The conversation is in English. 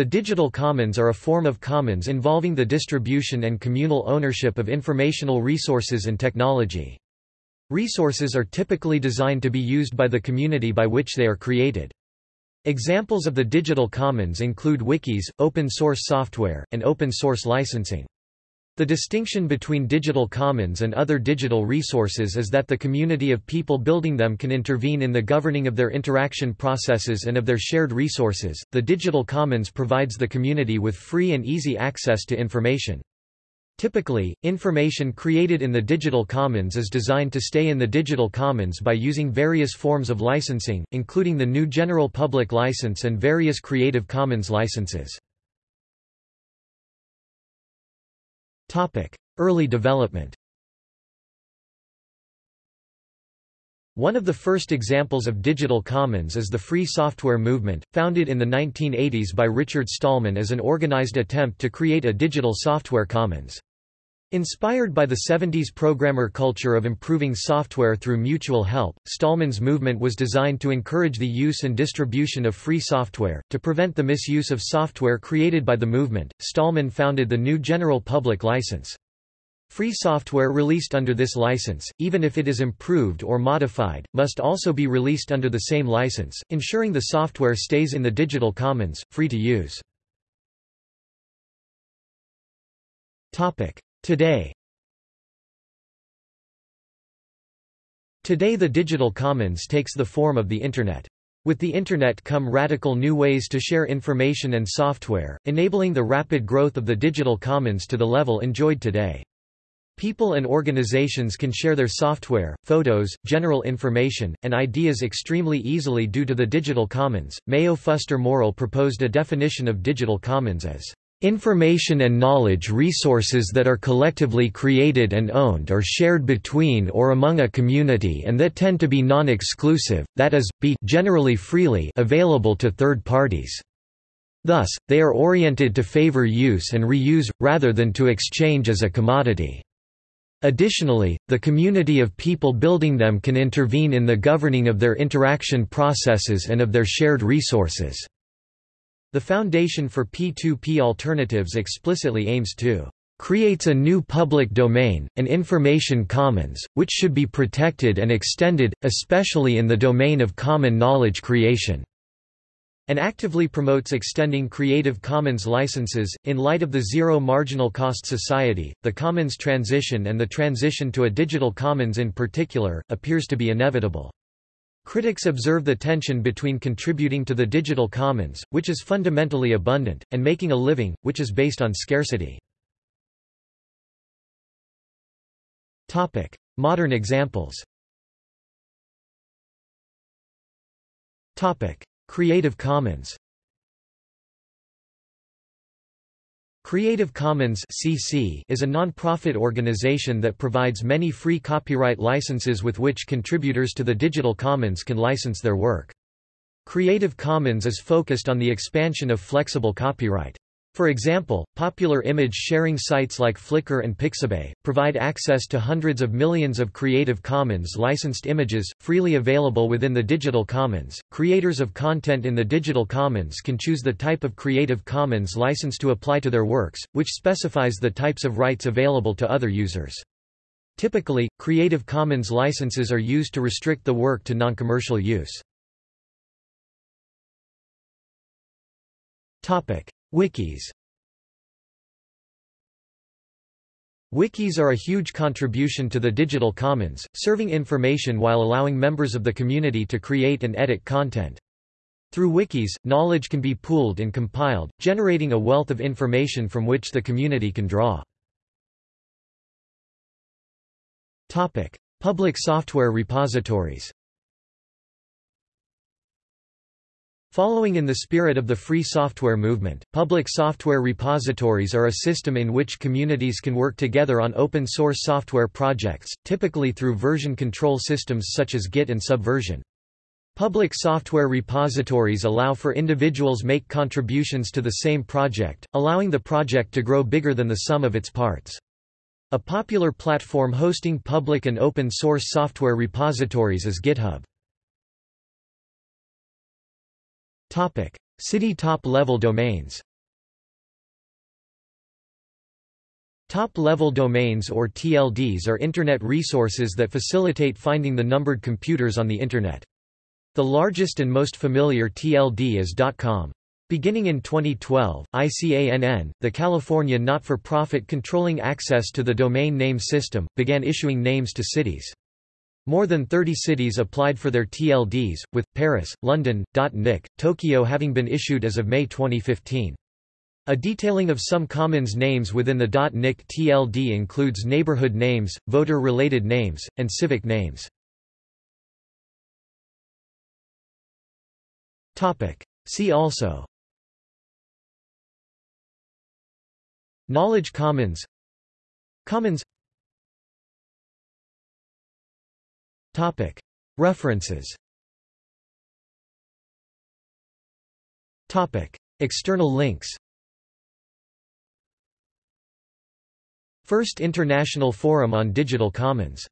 The digital commons are a form of commons involving the distribution and communal ownership of informational resources and technology. Resources are typically designed to be used by the community by which they are created. Examples of the digital commons include wikis, open-source software, and open-source licensing. The distinction between digital commons and other digital resources is that the community of people building them can intervene in the governing of their interaction processes and of their shared resources. The digital commons provides the community with free and easy access to information. Typically, information created in the digital commons is designed to stay in the digital commons by using various forms of licensing, including the GNU General Public License and various Creative Commons licenses. Early development One of the first examples of digital commons is the Free Software Movement, founded in the 1980s by Richard Stallman as an organized attempt to create a digital software commons. Inspired by the 70s programmer culture of improving software through mutual help, Stallman's movement was designed to encourage the use and distribution of free software. To prevent the misuse of software created by the movement, Stallman founded the GNU General Public License. Free software released under this license, even if it is improved or modified, must also be released under the same license, ensuring the software stays in the digital commons, free to use. Topic. Today Today the digital commons takes the form of the Internet. With the Internet come radical new ways to share information and software, enabling the rapid growth of the digital commons to the level enjoyed today. People and organizations can share their software, photos, general information, and ideas extremely easily due to the digital commons. Mayo Fuster Morell proposed a definition of digital commons as Information and knowledge resources that are collectively created and owned or shared between or among a community and that tend to be non-exclusive, that is, be generally freely available to third parties. Thus, they are oriented to favor use and reuse, rather than to exchange as a commodity. Additionally, the community of people building them can intervene in the governing of their interaction processes and of their shared resources. The Foundation for P2P Alternatives explicitly aims to creates a new public domain, an information commons, which should be protected and extended, especially in the domain of common knowledge creation and actively promotes extending Creative Commons licenses. In light of the zero marginal cost society, the commons transition and the transition to a digital commons in particular, appears to be inevitable. Critics observe the tension between contributing to the digital commons, which is fundamentally abundant, and making a living, which is based on scarcity. Modern examples. Creative Commons Creative Commons (CC) is a non-profit organization that provides many free copyright licenses with which contributors to the digital commons can license their work. Creative Commons is focused on the expansion of flexible copyright. For example, popular image sharing sites like Flickr and Pixabay, provide access to hundreds of millions of Creative Commons licensed images, freely available within the Digital Commons. Creators of content in the Digital Commons can choose the type of Creative Commons license to apply to their works, which specifies the types of rights available to other users. Typically, Creative Commons licenses are used to restrict the work to non-commercial use. Topic. Wikis Wikis are a huge contribution to the digital commons, serving information while allowing members of the community to create and edit content. Through wikis, knowledge can be pooled and compiled, generating a wealth of information from which the community can draw. Public software repositories Following in the spirit of the free software movement, public software repositories are a system in which communities can work together on open-source software projects, typically through version control systems such as Git and Subversion. Public software repositories allow for individuals make contributions to the same project, allowing the project to grow bigger than the sum of its parts. A popular platform hosting public and open-source software repositories is GitHub. Topic. City top-level domains Top-level domains or TLDs are Internet resources that facilitate finding the numbered computers on the Internet. The largest and most familiar TLD is .com. Beginning in 2012, ICANN, the California not-for-profit controlling access to the domain name system, began issuing names to cities. More than 30 cities applied for their TLDs, with, Paris, London, .nyc, Tokyo having been issued as of May 2015. A detailing of some commons names within the .nyc TLD includes neighborhood names, voter-related names, and civic names. See also Knowledge Commons Commons References. External links. First International Forum on Digital Commons